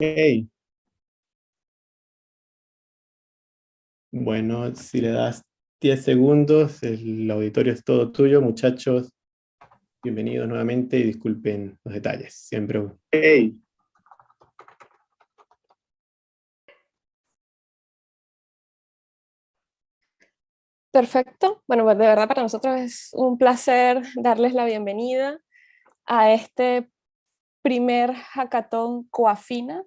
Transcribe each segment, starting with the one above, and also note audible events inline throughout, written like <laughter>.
Hey. Bueno, si le das 10 segundos, el auditorio es todo tuyo, muchachos. Bienvenidos nuevamente y disculpen los detalles. Siempre. Hey. Perfecto. Bueno, pues de verdad para nosotros es un placer darles la bienvenida a este primer hackathon Coafina,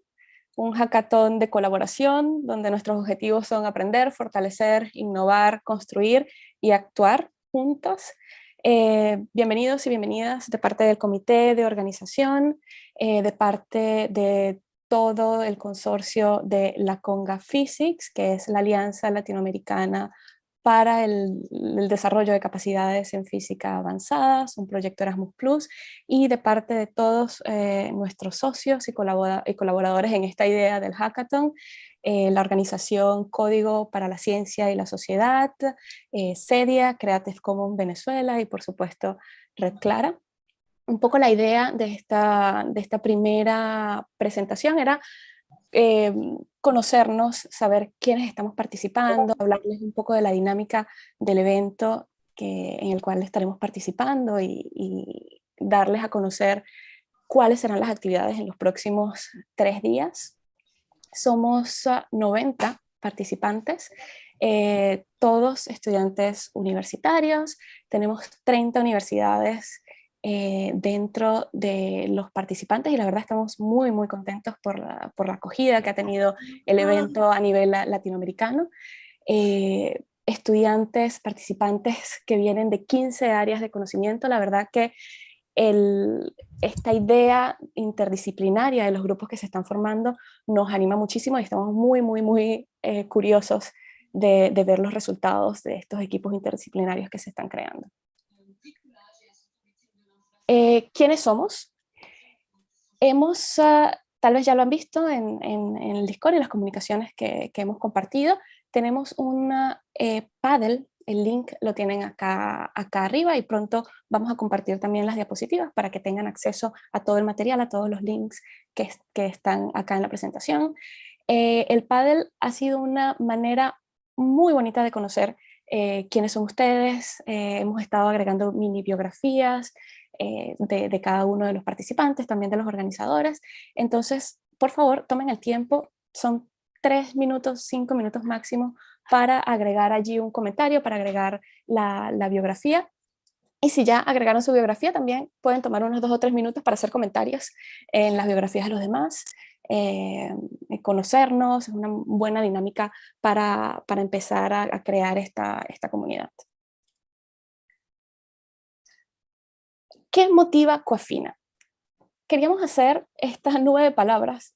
un hackathon de colaboración donde nuestros objetivos son aprender, fortalecer, innovar, construir y actuar juntos. Eh, bienvenidos y bienvenidas de parte del comité de organización, eh, de parte de todo el consorcio de la Conga Physics, que es la Alianza Latinoamericana para el, desarrollo de capacidades en física avanzadas, un proyecto Erasmus Plus, y de parte de todos eh, nuestros socios y, colaboradores en esta idea del hackathon, eh, la organización Código para la Ciencia y la Sociedad, eh, CEDIA, Creative Commons Venezuela y por supuesto Red Clara. Un poco la idea de esta, de esta primera presentación era eh, conocernos, saber quiénes estamos participando, hablarles un poco de la dinámica del evento que, en el cual estaremos participando y, darles a conocer cuáles serán las actividades en los próximos tres días. Somos 90 ah, participantes, eh, todos estudiantes universitarios, tenemos 30 universidades eh, dentro de los participantes y la verdad estamos muy muy contentos por la, por la acogida que ha tenido el evento a nivel latinoamericano. Eh, estudiantes, participantes que vienen de 15 áreas de conocimiento, la verdad que el, esta idea interdisciplinaria de los grupos que se están formando nos anima muchísimo y estamos muy, muy, muy eh, curiosos de, de ver los resultados de estos equipos interdisciplinarios que se están creando. Eh, ¿Quiénes somos? Hemos, ah, tal vez ya lo han visto en, el Discord y las comunicaciones que, hemos compartido, tenemos una eh, paddle, el link lo tienen acá, acá arriba y pronto vamos a compartir también las diapositivas para que tengan acceso a todo el material, a todos los links que, están acá en la presentación. Eh, el paddle ha sido una manera muy bonita de conocer quiénes son ustedes, hemos estado agregando mini biografías, eh, de, cada uno de los participantes, también de los organizadores. Entonces, por favor, tomen el tiempo, son tres minutos, cinco minutos máximo para agregar allí un comentario, para agregar la, biografía. Y si ya agregaron su biografía, también pueden tomar unos dos o tres minutos para hacer comentarios en las biografías de los demás, eh, conocernos, es una buena dinámica para, empezar a, a crear esta, esta comunidad. ¿Qué motiva Coafina? Queríamos hacer estas nueve palabras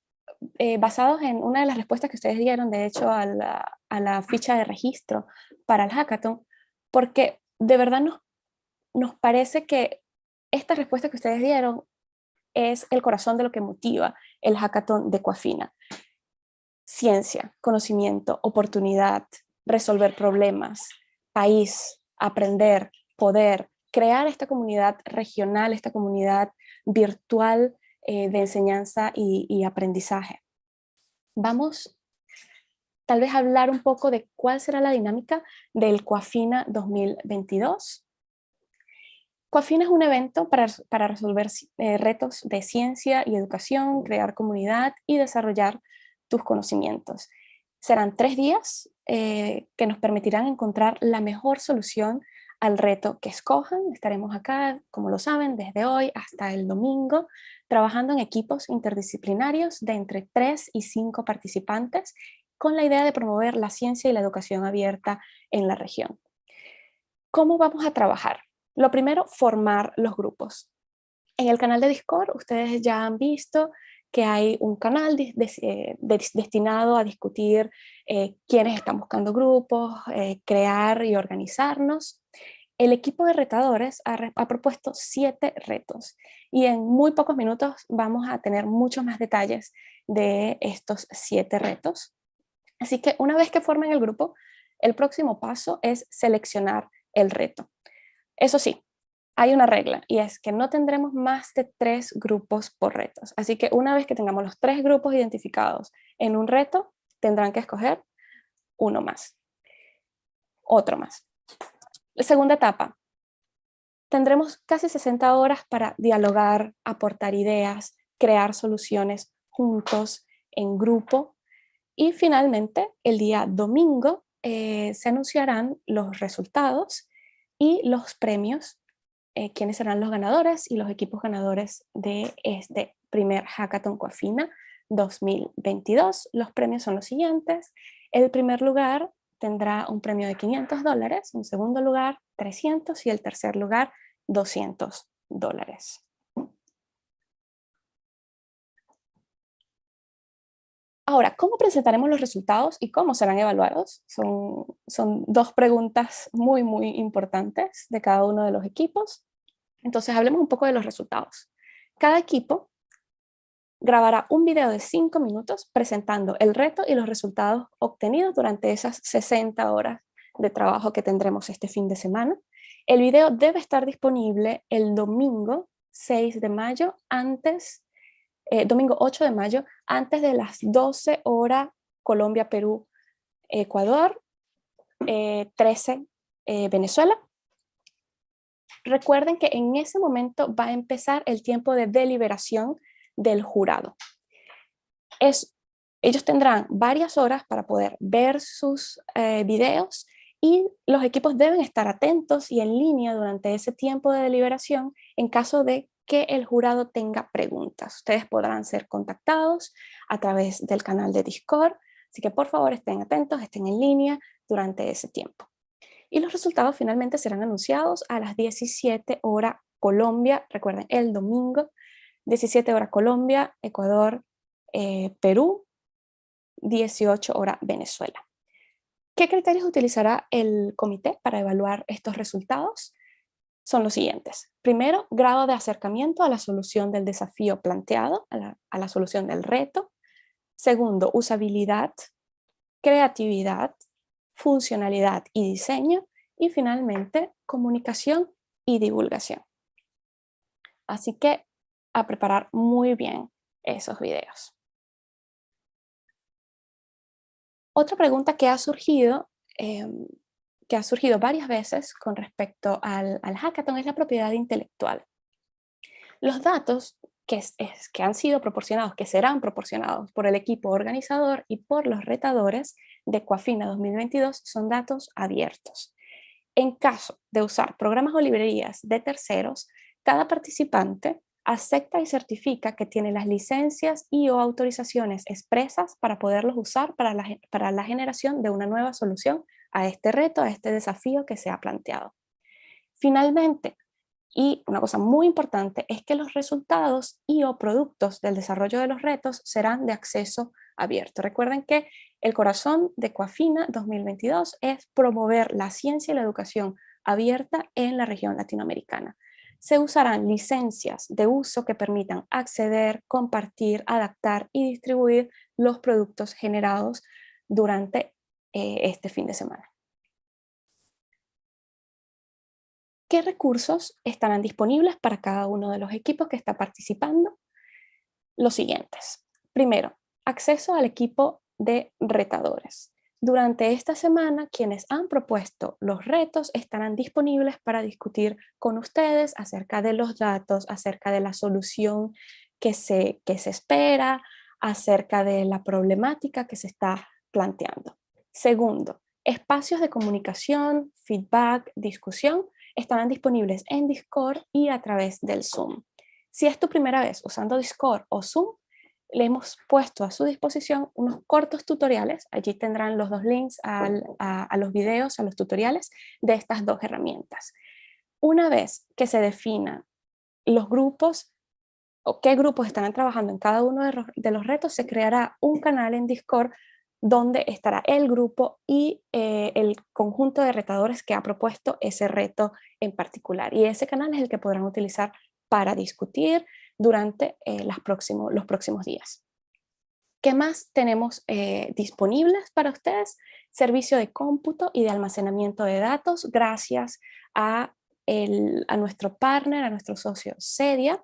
eh, basados en una de las respuestas que ustedes dieron, de hecho, a la, ficha de registro para el hackathon, porque de verdad nos, nos parece que esta respuesta que ustedes dieron es el corazón de lo que motiva el hackathon de Coafina. Ciencia, conocimiento, oportunidad, resolver problemas, país, aprender, poder, crear esta comunidad regional, esta comunidad virtual eh, de enseñanza y, aprendizaje. Vamos tal vez hablar un poco de cuál será la dinámica del Coafina 2022. Coafina es un evento para, para resolver eh, retos de ciencia y educación, crear comunidad y desarrollar tus conocimientos. Serán tres días eh, que nos permitirán encontrar la mejor solución al reto que escojan. Estaremos acá, como lo saben, desde hoy hasta el domingo, trabajando en equipos interdisciplinarios de entre 3 y 5 participantes con la idea de promover la ciencia y la educación abierta en la región. ¿Cómo vamos a trabajar? Lo primero, formar los grupos. En el canal de Discord ustedes ya han visto que hay un canal eh, destinado a discutir eh, quiénes están buscando grupos, eh, crear y organizarnos. El equipo de retadores ha, propuesto siete retos y en muy pocos minutos vamos a tener muchos más detalles de estos siete retos. Así que una vez que formen el grupo, el próximo paso es seleccionar el reto. Eso sí, hay una regla y es que no tendremos más de tres grupos por retos. Así que una vez que tengamos los tres grupos identificados en un reto, tendrán que escoger uno más, otro más. La segunda etapa, tendremos casi 60 horas para dialogar, aportar ideas, crear soluciones juntos, en grupo. Y finalmente, el día domingo eh, se anunciarán los resultados y los premios, eh, quiénes serán los ganadores y los equipos ganadores de este primer Hackathon Coafina 2022. Los premios son los siguientes. El primer lugar tendrá un premio de 500 dólares, un segundo lugar 300 y el tercer lugar 200 dólares. Ahora, ¿cómo presentaremos los resultados y cómo serán evaluados? Son, son dos preguntas muy, muy importantes de cada uno de los equipos. Entonces, hablemos un poco de los resultados. Cada equipo grabará un video de 5 minutos presentando el reto y los resultados obtenidos durante esas 60 horas de trabajo que tendremos este fin de semana. El video debe estar disponible el domingo 6 de mayo, antes, eh, domingo 8 de mayo, antes de las 12 horas Colombia, Perú, Ecuador, 13 eh, eh, Venezuela. Recuerden que en ese momento va a empezar el tiempo de deliberación del jurado. Es, ellos tendrán varias horas para poder ver sus eh, videos y los equipos deben estar atentos y en línea durante ese tiempo de deliberación en caso de que el jurado tenga preguntas. Ustedes podrán ser contactados a través del canal de Discord, así que por favor estén atentos, estén en línea durante ese tiempo. Y los resultados finalmente serán anunciados a las 17 horas Colombia, recuerden, el domingo 17 horas Colombia, Ecuador, eh, Perú, 18 horas Venezuela. ¿Qué criterios utilizará el comité para evaluar estos resultados? Son los siguientes. Primero, grado de acercamiento a la solución del desafío planteado, a la, a la solución del reto. Segundo, usabilidad, creatividad, funcionalidad y diseño. Y finalmente, comunicación y divulgación. Así que a preparar muy bien esos videos. Otra pregunta que ha surgido, em, que ha surgido varias veces con respecto al, hackathon es la propiedad intelectual. Los datos que, que han sido proporcionados, que serán proporcionados por el equipo organizador y por los retadores de Coafina 2022 son datos abiertos. En caso de usar programas o librerías de terceros, cada participante acepta y certifica que tiene las licencias y o autorizaciones expresas para poderlos usar para la, para la generación de una nueva solución a este reto, a este desafío que se ha planteado. Finalmente, y una cosa muy importante es que los resultados y o productos del desarrollo de los retos serán de acceso abierto. Recuerden que el corazón de Coafina 2022 es promover la ciencia y la educación abierta en la región latinoamericana se usarán licencias de uso que permitan acceder, compartir, adaptar y distribuir los productos generados durante eh, este fin de semana. ¿Qué recursos estarán disponibles para cada uno de los equipos que está participando? Los siguientes. Primero, acceso al equipo de retadores. Durante esta semana, quienes han propuesto los retos estarán disponibles para discutir con ustedes acerca de los datos, acerca de la solución que se, que se espera, acerca de la problemática que se está planteando. Segundo, espacios de comunicación, feedback, discusión estarán disponibles en Discord y a través del Zoom. Si es tu primera vez usando Discord o Zoom, le hemos puesto a su disposición unos cortos tutoriales, allí tendrán los dos links a, los videos, a los tutoriales de estas dos herramientas. Una vez que se definan los grupos o qué grupos estarán trabajando en cada uno de los, retos, se creará un canal en Discord donde estará el grupo y eh, el conjunto de retadores que ha propuesto ese reto en particular. Y ese canal es el que podrán utilizar para discutir, durante eh, los próximos días. ¿Qué más tenemos eh, disponibles para ustedes? Servicio de cómputo y de almacenamiento de datos gracias a a nuestro partner, a nuestro socio Sedia.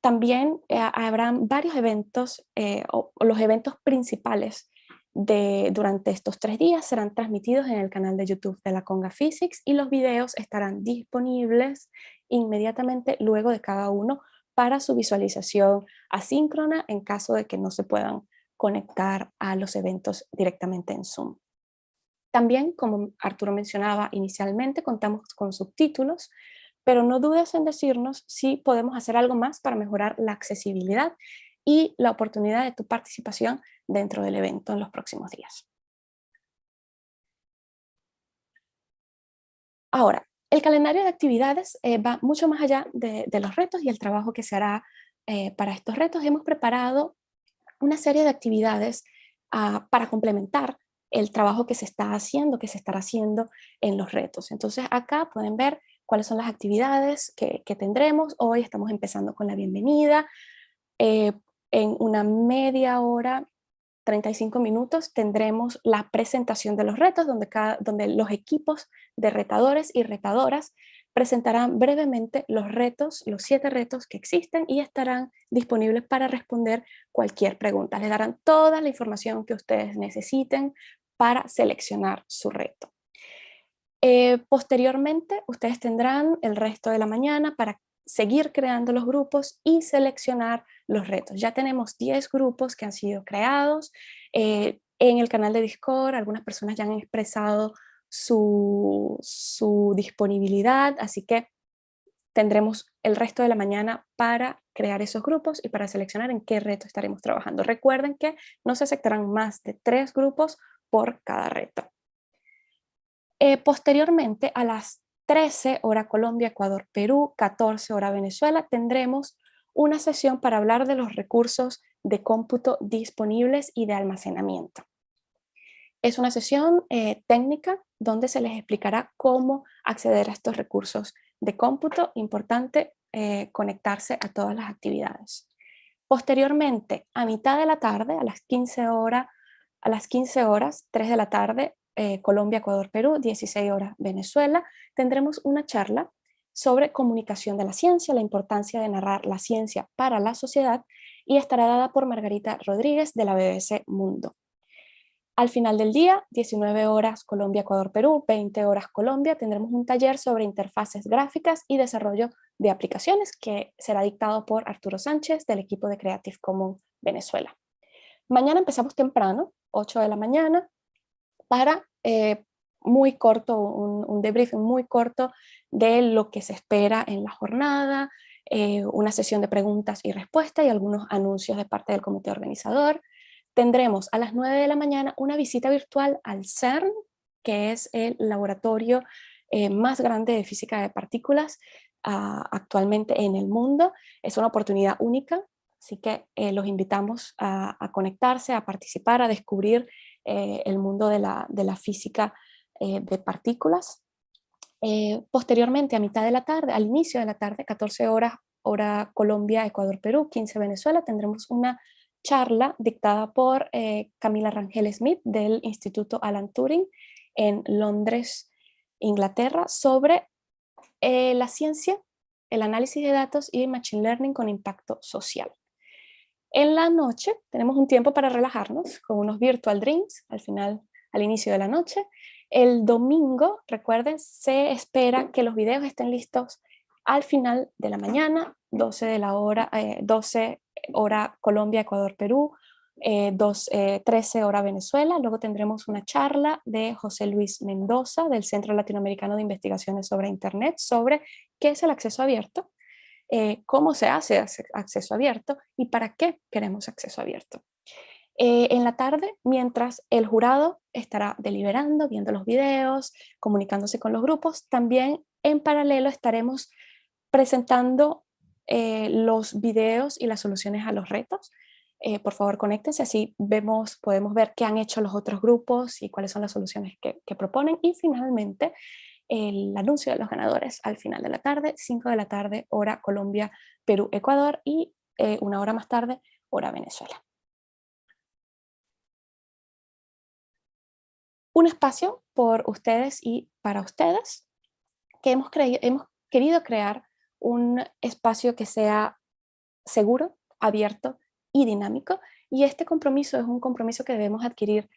También habrán varios eventos, o, los eventos principales de, durante estos tres días serán transmitidos en el canal de YouTube de la Conga Physics y los videos estarán disponibles inmediatamente luego de cada uno para su visualización asíncrona en caso de que no se puedan conectar a los eventos directamente en Zoom. También, como Arturo mencionaba inicialmente, contamos con subtítulos, pero no dudes en decirnos si podemos hacer algo más para mejorar la accesibilidad y la oportunidad de tu participación dentro del evento en los próximos días. Ahora, el calendario de actividades eh, va mucho más allá de, los retos y el trabajo que se hará eh, para estos retos. Hemos preparado una serie de actividades ah, para complementar el trabajo que se está haciendo, que se estará haciendo en los retos. Entonces acá pueden ver cuáles son las actividades que, tendremos. Hoy estamos empezando con la bienvenida. Eh, en una media hora 35 minutos tendremos la presentación de los retos, donde, cada, donde los equipos de retadores y retadoras presentarán brevemente los retos, los siete retos que existen y estarán disponibles para responder cualquier pregunta. Les darán toda la información que ustedes necesiten para seleccionar su reto. Eh, posteriormente, ustedes tendrán el resto de la mañana para seguir creando los grupos y seleccionar los retos. Ya tenemos 10 grupos que han sido creados. Eh, en el canal de Discord algunas personas ya han expresado su, disponibilidad, así que tendremos el resto de la mañana para crear esos grupos y para seleccionar en qué reto estaremos trabajando. Recuerden que no se aceptarán más de tres grupos por cada reto. Eh, posteriormente, a las 13 hora Colombia, Ecuador, Perú, 14 hora Venezuela, tendremos una sesión para hablar de los recursos de cómputo disponibles y de almacenamiento. Es una sesión eh, técnica donde se les explicará cómo acceder a estos recursos de cómputo. Importante eh, conectarse a todas las actividades. Posteriormente, a mitad de la tarde, a las 15 horas, a las 15 horas, 3 de la tarde, eh, Colombia, Ecuador, Perú, 16 horas Venezuela, tendremos una charla sobre comunicación de la ciencia, la importancia de narrar la ciencia para la sociedad y estará dada por Margarita Rodríguez de la BBC Mundo. Al final del día, 19 horas Colombia, Ecuador, Perú, 20 horas Colombia, tendremos un taller sobre interfaces gráficas y desarrollo de aplicaciones que será dictado por Arturo Sánchez del equipo de Creative Commons Venezuela. Mañana empezamos temprano, 8 de la mañana, para eh, muy corto, un, debriefing muy corto de lo que se espera en la jornada, eh, una sesión de preguntas y respuestas y algunos anuncios de parte del comité organizador. Tendremos a las 9 de la mañana una visita virtual al CERN, que es el laboratorio eh, más grande de física de partículas ah, actualmente en el mundo. Es una oportunidad única, así que los invitamos a conectarse, a participar, a descubrir eh, el mundo de la, física eh, de partículas. Eh, posteriormente, a mitad de la tarde, al inicio de la tarde, 14 horas, hora Colombia, Ecuador, Perú, 15 Venezuela, tendremos una charla dictada por Camila Rangel Smith del Instituto Alan Turing en Londres, Inglaterra, sobre la ciencia, el análisis de datos y Machine Learning con impacto social. En la noche tenemos un tiempo para relajarnos con unos virtual drinks al final, al inicio de la noche. El domingo, recuerden, se espera que los videos estén listos al final de la mañana, 12 de la hora, 12 eh, hora Colombia, Ecuador, Perú, 13 eh, hora Venezuela. Luego tendremos una charla de José Luis Mendoza del Centro Latinoamericano de Investigaciones sobre Internet sobre qué es el acceso abierto eh, cómo se hace acceso abierto y para qué queremos acceso abierto. Eh, en la tarde, mientras el jurado estará deliberando, viendo los videos, comunicándose con los grupos, también en paralelo estaremos presentando eh, los videos y las soluciones a los retos. por favor, conéctense, así vemos, podemos ver qué han hecho los otros grupos y cuáles son las soluciones que, que proponen. Y finalmente, el anuncio de los ganadores al final de la tarde, 5 de la tarde, hora Colombia, Perú, Ecuador y eh, una hora más tarde, hora Venezuela. Un espacio por ustedes y para ustedes. que hemos, hemos querido crear un espacio que sea seguro, abierto y dinámico, y este compromiso es un compromiso que debemos adquirir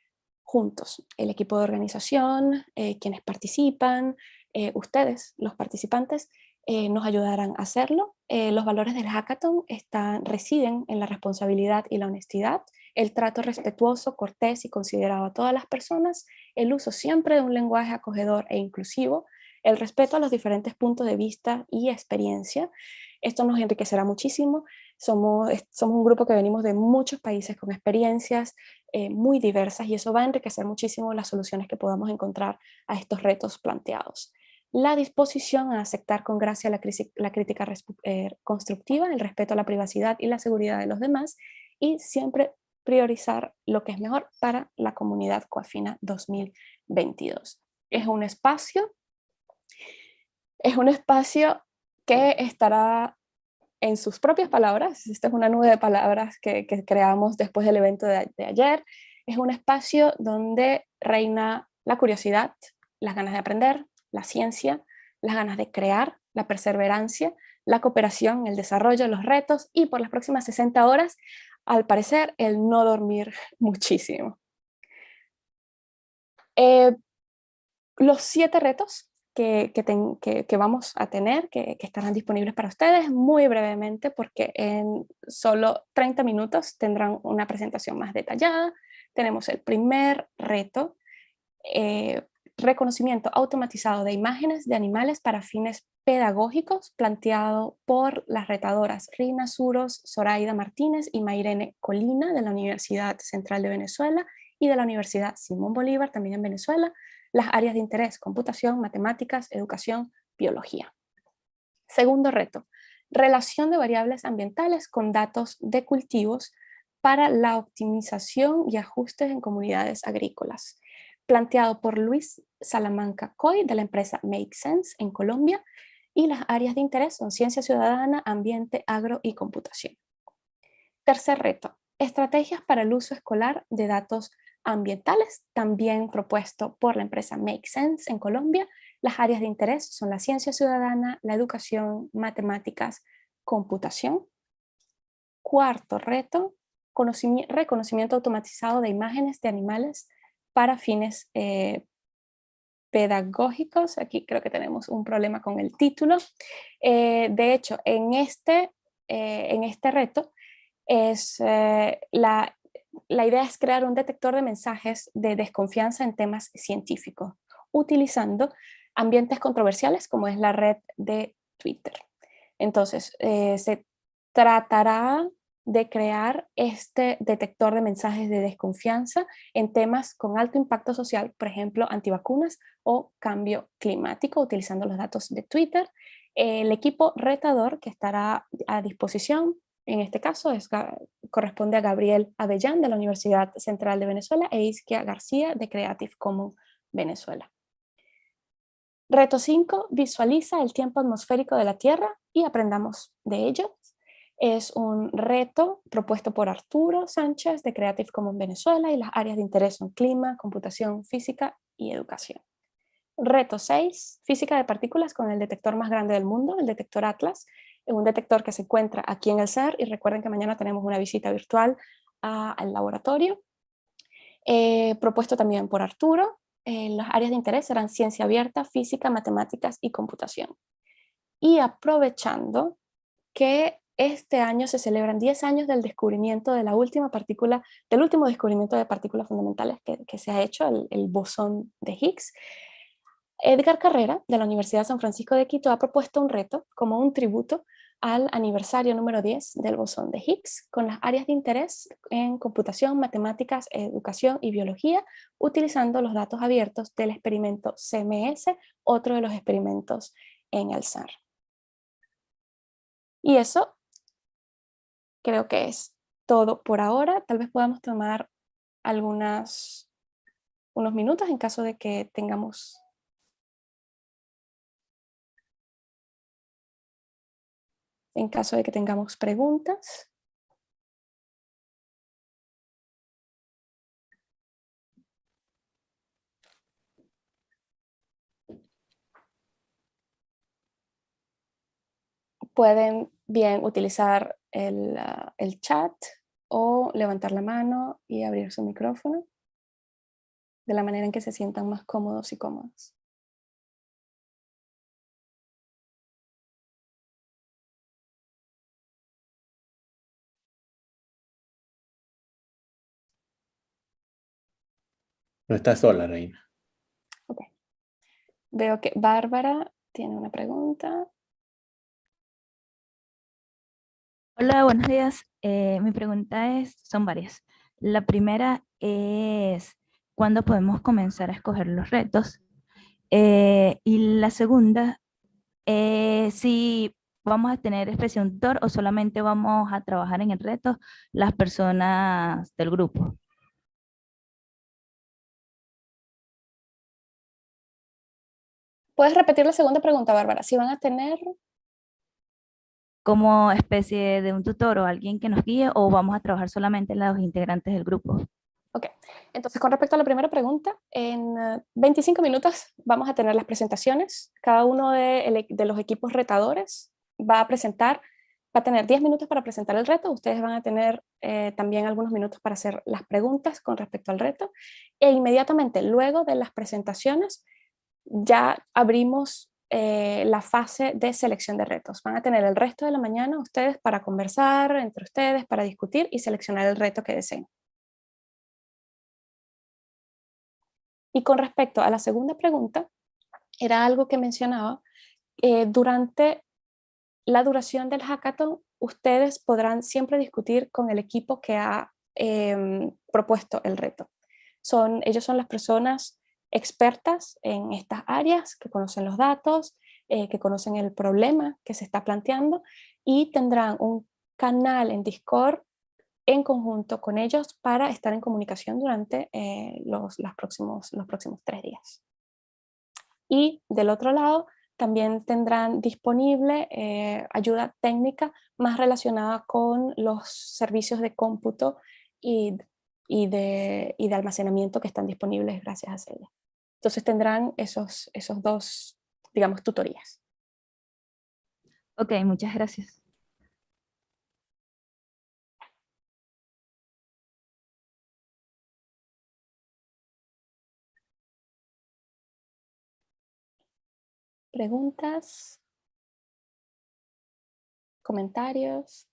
juntos, el equipo de organización, eh, quienes participan, eh, ustedes, los participantes, eh, nos ayudarán a hacerlo. los valores del hackathon están, residen en la responsabilidad y la honestidad, el trato respetuoso, cortés y considerado a todas las personas, el uso siempre de un lenguaje acogedor e inclusivo, el respeto a los diferentes puntos de vista y experiencia. Esto nos enriquecerá muchísimo. Somos, somos un grupo que venimos de muchos países con experiencias eh, muy diversas y eso va a enriquecer muchísimo las soluciones que podamos encontrar a estos retos planteados. La disposición a aceptar con gracia la, crítica eh, constructiva, el respeto a la privacidad y la seguridad de los demás y siempre priorizar lo que es mejor para la comunidad Coafina 2022. Es un espacio es un espacio que estará en sus propias palabras, esta es una nube de palabras que, creamos después del evento de, ayer, es un espacio donde reina la curiosidad, las ganas de aprender, la ciencia, las ganas de crear, la perseverancia, la cooperación, el desarrollo, los retos y por las próximas 60 horas, al parecer, el no dormir <laughs> muchísimo. Eh, los siete retos que, vamos a tener, que, estarán disponibles para ustedes muy brevemente porque en solo 30 minutos tendrán una presentación más detallada. Tenemos el primer reto, eh, reconocimiento automatizado de imágenes de animales para fines pedagógicos planteado por las retadoras Rina Suros, Zoraida Martínez y Mairene Colina de la Universidad Central de Venezuela y de la Universidad Simón Bolívar también en Venezuela, las áreas de interés, computación, matemáticas, educación, biología. Segundo reto, relación de variables ambientales con datos de cultivos para la optimización y ajustes en comunidades agrícolas, planteado por Luis Salamanca Coy de la empresa Make Sense en Colombia y las áreas de interés son ciencia ciudadana, ambiente, agro y computación. Tercer reto, estrategias para el uso escolar de datos ambientales, también propuesto por la empresa Make Sense en Colombia. Las áreas de interés son la ciencia ciudadana, la educación, matemáticas, computación. Cuarto reto, reconocimiento automatizado de imágenes de animales para fines eh, pedagógicos. Aquí creo que tenemos un problema con el título. Eh, de hecho, en este, eh, en este reto es la la idea es crear un detector de mensajes de desconfianza en temas científicos, utilizando ambientes controversiales como es la red de Twitter. Entonces, eh, se tratará de crear este detector de mensajes de desconfianza en temas con alto impacto social, por ejemplo, antivacunas o cambio climático, utilizando los datos de Twitter. El equipo retador que estará a disposición en este caso es, corresponde a Gabriel Avellán de la Universidad Central de Venezuela e Isquia García de Creative Commons Venezuela. Reto 5. Visualiza el tiempo atmosférico de la Tierra y aprendamos de ello. Es un reto propuesto por Arturo Sánchez de Creative Commons Venezuela y las áreas de interés son clima, computación, física y educación. Reto 6. Física de partículas con el detector más grande del mundo, el detector Atlas, un detector que se encuentra aquí en el CER y recuerden que mañana tenemos una visita virtual al laboratorio. Eh, propuesto también por Arturo, eh, las áreas de interés serán ciencia abierta, física, matemáticas y computación. Y aprovechando que este año se celebran 10 años del descubrimiento de la última partícula, del último descubrimiento de partículas fundamentales que, se ha hecho, el, el bosón de Higgs, Edgar Carrera, de la Universidad de San Francisco de Quito, ha propuesto un reto como un tributo al aniversario número 10 del bosón de Higgs, con las áreas de interés en computación, matemáticas, educación y biología, utilizando los datos abiertos del experimento CMS, otro de los experimentos en el SAR. Y eso creo que es todo por ahora. Tal vez podamos tomar algunas, unos minutos en caso de que tengamos en caso de que tengamos preguntas. pueden bien utilizar el, ah, el chat o levantar la mano y abrir su micrófono de la manera en que se sientan más cómodos y cómodas. No está sola, Reina. Ok. Veo que Bárbara tiene una pregunta. Hola, buenos días. Eh, mi pregunta es, son varias. La primera es, ¿cuándo podemos comenzar a escoger los retos? Eh, y la segunda, es si vamos a tener expresión tutor o solamente vamos a trabajar en el reto las personas del grupo. ¿Puedes repetir la segunda pregunta, Bárbara? Si van a tener como especie de un tutor o alguien que nos guíe o vamos a trabajar solamente los integrantes del grupo? Ok, entonces con respecto a la primera pregunta, en 25 eh, minutos vamos a tener las presentaciones. Cada uno de, los equipos retadores va a presentar, va a tener 10 minutos para presentar el reto. Ustedes van a tener eh, también algunos minutos para hacer las preguntas con respecto al reto. E inmediatamente luego de las presentaciones ya abrimos eh, la fase de selección de retos. Van a tener el resto de la mañana ustedes para conversar entre ustedes, para discutir y seleccionar el reto que deseen. Y con respecto a la segunda pregunta, era algo que mencionaba, eh, durante la duración del hackathon, ustedes podrán siempre discutir con el equipo que ha em, propuesto el reto. Son, ellos son las personas expertas en estas áreas, que conocen los datos, eh, que conocen el problema que se está planteando y tendrán un canal en Discord en conjunto con ellos para estar en comunicación durante eh, los, próximos, los próximos tres días. Y del otro lado, también tendrán disponible eh, ayuda técnica más relacionada con los servicios de cómputo y y de, y de almacenamiento que están disponibles gracias a Celia. Entonces tendrán esos, esos dos, digamos, tutorías. Ok, muchas gracias. ¿Preguntas? ¿Comentarios?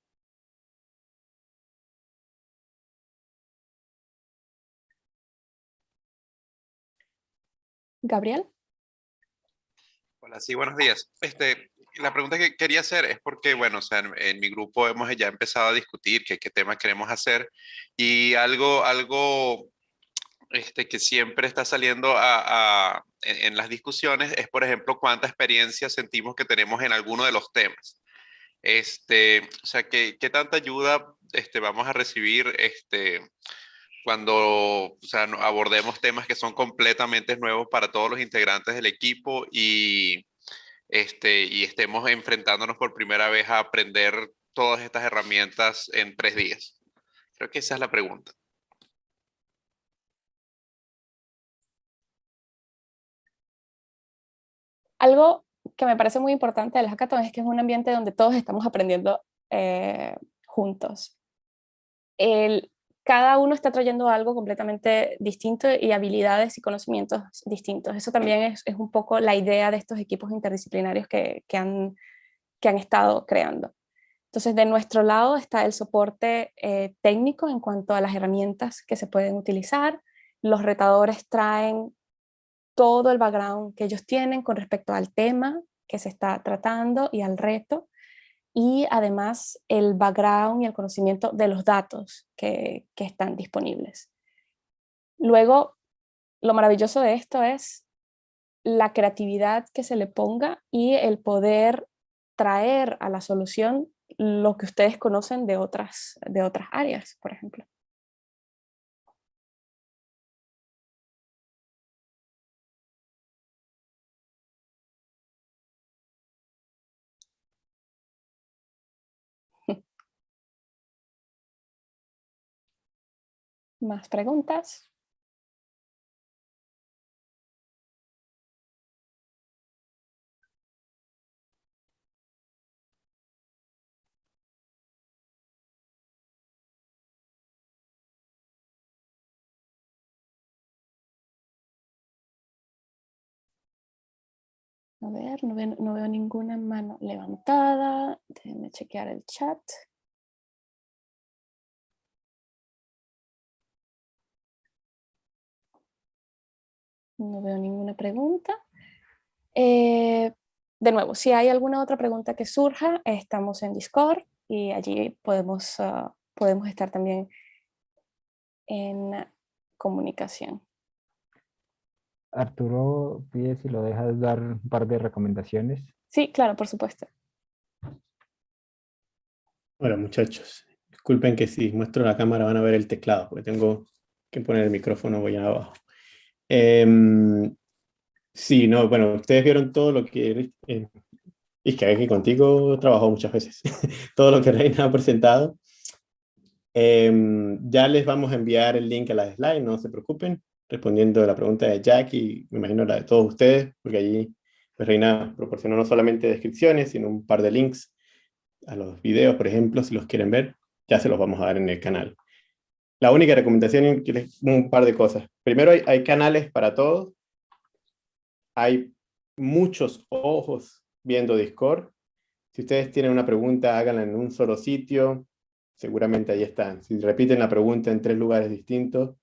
Gabriel. Hola, sí, buenos días. Este, la pregunta que quería hacer es porque, bueno, o sea, en, mi grupo hemos ya empezado a discutir qué, qué temas queremos hacer y algo, algo este, que siempre está saliendo a, en, las discusiones es, por ejemplo, cuánta experiencia sentimos que tenemos en alguno de los temas. Este, o sea, ¿qué, qué tanta ayuda este, vamos a recibir este, cuando abordemos temas que son completamente nuevos para todos los integrantes del equipo y, este, y estemos enfrentándonos por primera vez a aprender todas estas herramientas en tres días? Creo que esa es la pregunta. Algo que me parece muy importante del hackathon es que es un ambiente donde todos estamos aprendiendo eh, juntos. El, cada uno está trayendo algo completamente distinto y habilidades y conocimientos distintos. Eso también es, un poco la idea de estos equipos interdisciplinarios que, han, estado creando. Entonces, de nuestro lado está el soporte eh, técnico en cuanto a las herramientas que se pueden utilizar. Los retadores traen todo el background que ellos tienen con respecto al tema que se está tratando y al reto y además el background y el conocimiento de los datos que, están disponibles. Luego, lo maravilloso de esto es la creatividad que se le ponga y el poder traer a la solución lo que ustedes conocen de otras, de otras áreas, por ejemplo. ¿Más preguntas? A ver, no veo, no veo ninguna mano levantada. Déjenme chequear el chat. No veo ninguna pregunta. Eh, de nuevo, si hay alguna otra pregunta que surja, estamos en Discord y allí podemos, ah, podemos estar también en comunicación. Arturo pide si lo dejas dar un par de recomendaciones. Sí, claro, por supuesto. Hola muchachos, disculpen que si muestro la cámara van a ver el teclado, porque tengo que poner el micrófono voy abajo. Em, sí, no, bueno, ustedes vieron todo lo que... Eh, es que aquí contigo trabajó muchas veces. <laughs> todo lo que Reina ha presentado. Em, ya les vamos a enviar el link a las slides, no se preocupen, respondiendo a la pregunta de Jack y me imagino la de todos ustedes, porque allí pues, Reina proporcionó no solamente descripciones, sino un par de links a los videos, por ejemplo, si los quieren ver, ya se los vamos a dar en el canal. La única recomendación es un par de cosas. Primero, hay, canales para todos. Hay muchos ojos viendo Discord. Si ustedes tienen una pregunta, háganla en un solo sitio seguramente ahí están. Si repiten la pregunta en tres lugares distintos,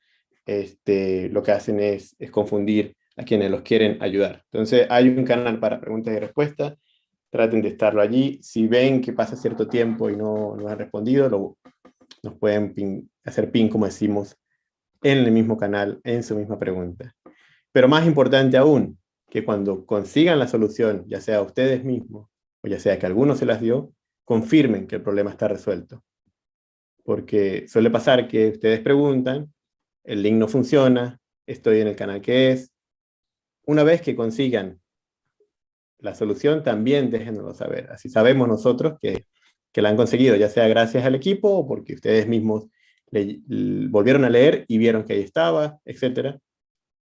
este, lo que hacen es, es confundir a quienes los quieren ayudar. Entonces hay un canal para preguntas y respuestas, traten de estarlo allí. Si ven que pasa cierto tiempo y no, no han respondido, lo, nos pueden hacer pin, como decimos, en el mismo canal, en su misma pregunta. Pero más importante aún, que cuando consigan la solución, ya sea ustedes mismos, o ya sea que alguno se las dio, confirmen que el problema está resuelto porque suele pasar que ustedes preguntan, el link no funciona, estoy en el canal que es. Una vez que consigan la solución, también déjenoslo saber. Así sabemos nosotros que, que la han conseguido, ya sea gracias al equipo o porque ustedes mismos le, volvieron a leer y vieron que ahí estaba, etc.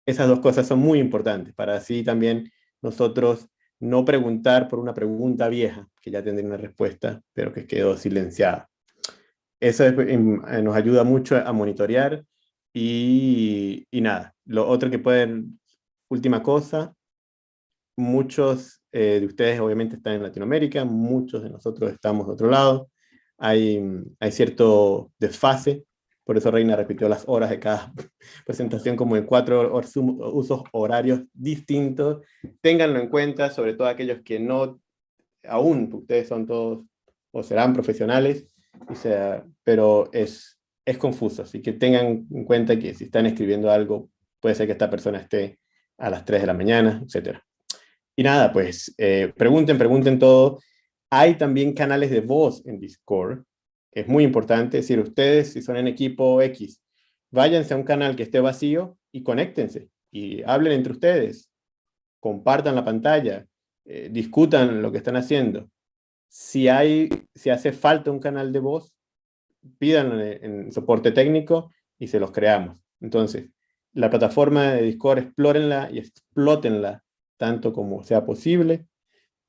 Esas dos cosas son muy importantes para así también nosotros no preguntar por una pregunta vieja, que ya tendría una respuesta, pero que quedó silenciada. Eso em, eh, nos ayuda mucho a monitorear y, y, nada. Lo otro que pueden, última cosa, muchos eh, de ustedes obviamente están en Latinoamérica, muchos de nosotros estamos de otro lado, hay, hay cierto desfase, por eso Reina repitió las horas de cada <laughs> presentación como en cuatro usos horarios distintos. Ténganlo en cuenta, sobre todo aquellos que no, aún ustedes son todos o serán profesionales, pero es, es confuso, así que tengan en cuenta que si están escribiendo algo, puede ser que esta persona esté a las 3 de la mañana, etc. Y nada, pues eh, pregunten, pregunten todo. Hay también canales de voz en Discord, es muy importante, es decir, ustedes si son en equipo X, váyanse a un canal que esté vacío y conéctense y hablen entre ustedes, compartan la pantalla, eh, discutan lo que están haciendo. Si, hay, si hace falta un canal de voz, pídanlo en, soporte técnico y se los creamos. Entonces, la plataforma de Discord, explórenla y explótenla tanto como sea posible.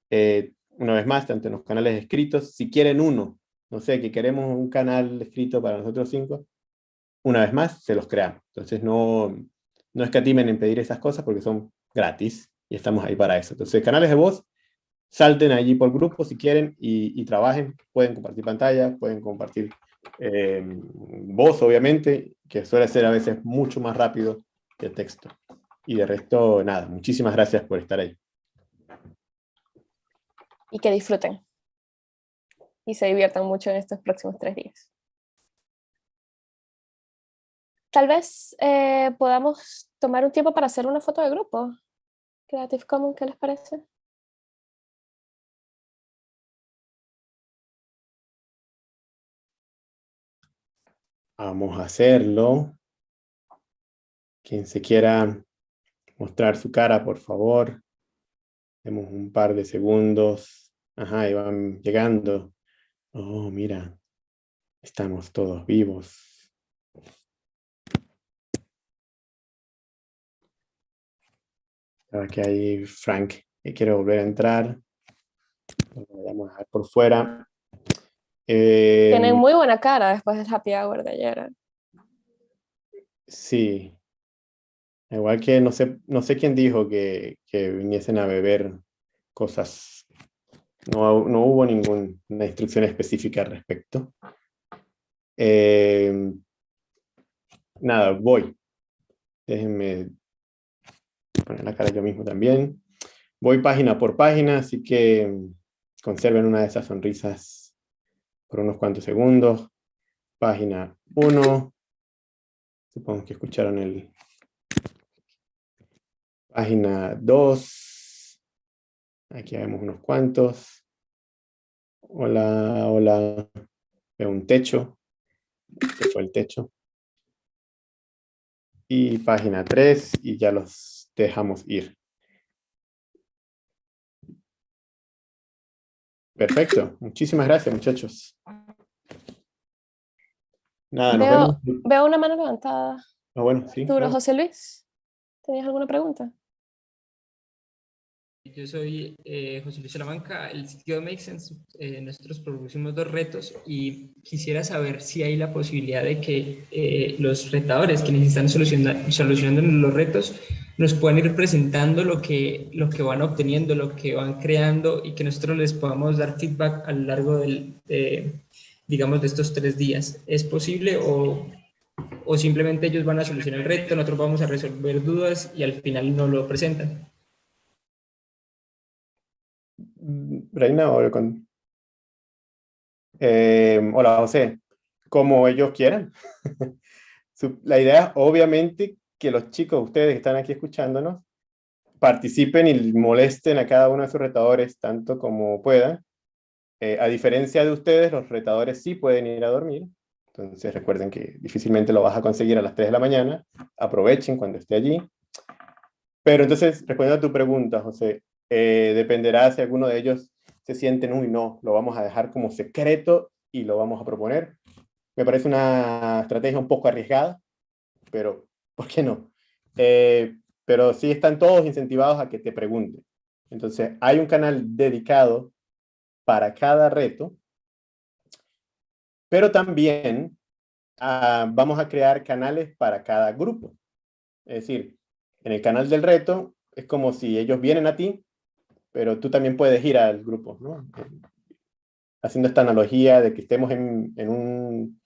Eh, una vez más, tanto en los canales escritos, si quieren uno, no sé, que queremos un canal escrito para nosotros cinco, una vez más, se los creamos. Entonces, no, no escatimen en pedir esas cosas porque son gratis y estamos ahí para eso. Entonces, canales de voz, salten allí por grupo si quieren y, trabajen, pueden compartir pantalla, pueden compartir eh, voz obviamente, que suele ser a veces mucho más rápido que texto. Y de resto, nada, muchísimas gracias por estar ahí. Y que disfruten. Y se diviertan mucho en estos próximos tres días. Tal vez eh, podamos tomar un tiempo para hacer una foto de grupo. Creative Commons, ¿qué les parece? Vamos a hacerlo. Quien se quiera mostrar su cara, por favor. Tenemos un par de segundos. Ajá, y van llegando. Oh, mira. Estamos todos vivos. Aquí hay Frank que quiere volver a entrar. vamos a dejar por fuera. Tienen em, muy buena cara después del happy hour de ayer. Sí. Igual que no sé, no sé quién dijo que, que viniesen a beber cosas, no, no hubo ninguna instrucción específica al respecto. Eh, nada, voy. Déjenme poner la cara yo mismo también. Voy página por página, así que conserven una de esas sonrisas por unos cuantos segundos. Página 1. Supongo que escucharon el... Página 2. Aquí vemos unos cuantos. Hola, hola. Veo un techo. Este fue el techo. Y página 3 y ya los dejamos ir. Perfecto. Muchísimas gracias, muchachos. Nada, nos Veo, vemos. veo una mano levantada. Ah, bueno, sí. Claro. José Luis, ¿tenías alguna pregunta? Yo soy eh, José Luis Salamanca, el sitio de Make Sense. eh, nosotros propusimos dos retos y quisiera saber si hay la posibilidad de que eh, los retadores, quienes están soluciona- solucionando los retos, nos puedan ir presentando lo que, lo que van obteniendo, lo que van creando y que nosotros les podamos dar feedback a lo largo del, de, digamos, de estos tres días. ¿Es posible o, o simplemente ellos van a solucionar el reto, nosotros vamos a resolver dudas y al final no lo presentan? Reina o con... Eh, hola, José. Como ellos quieran. <laughs> La idea es obviamente que los chicos, ustedes que están aquí escuchándonos, participen y molesten a cada uno de sus retadores tanto como puedan. Eh, a diferencia de ustedes, los retadores sí pueden ir a dormir. Entonces recuerden que difícilmente lo vas a conseguir a las 3 de la mañana. Aprovechen cuando esté allí. Pero entonces, respondiendo a tu pregunta, José, eh, dependerá si alguno de ellos se sienten, uy, no, lo vamos a dejar como secreto y lo vamos a proponer. Me parece una estrategia un poco arriesgada, pero ¿por qué no? Eh, pero sí están todos incentivados a que te pregunten. Entonces, hay un canal dedicado para cada reto, pero también ah, vamos a crear canales para cada grupo. Es decir, en el canal del reto es como si ellos vienen a ti, pero tú también puedes ir al grupo. Haciendo esta analogía de que estemos en, en, un,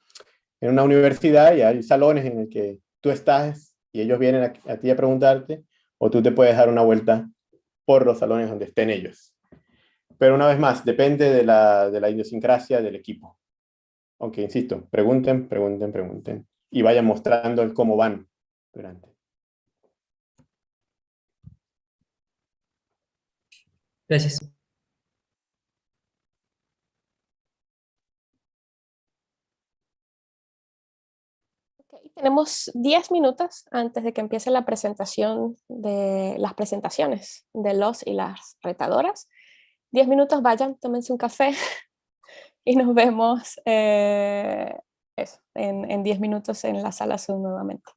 en una universidad y hay salones en el que tú estás y ellos vienen a, a ti a preguntarte, o tú te puedes dar una vuelta por los salones donde estén ellos. Pero una vez más, depende de la, de la idiosincrasia del equipo. Aunque, insisto, pregunten, pregunten, pregunten. Y vayan mostrando el cómo van durante. Gracias. Tenemos 10 minutos antes de que empiece la presentación de las presentaciones de los y las retadoras. 10 minutos, vayan, tómense un café <laughs> y nos vemos eh, en 10 minutos en la sala Zoom nuevamente.